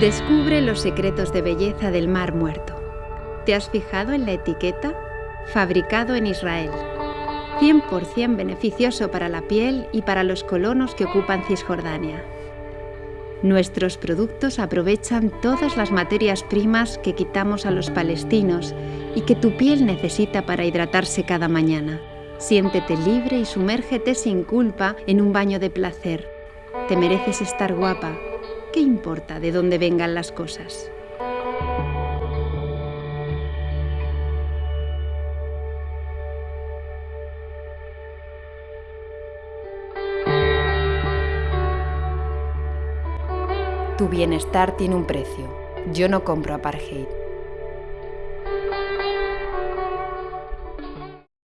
Descubre los secretos de belleza del Mar Muerto. ¿Te has fijado en la etiqueta? Fabricado en Israel. 100% beneficioso para la piel y para los colonos que ocupan Cisjordania. Nuestros productos aprovechan todas las materias primas que quitamos a los palestinos y que tu piel necesita para hidratarse cada mañana. Siéntete libre y sumérgete sin culpa en un baño de placer. Te mereces estar guapa. ¿Qué importa de dónde vengan las cosas? Tu bienestar tiene un precio. Yo no compro apartheid.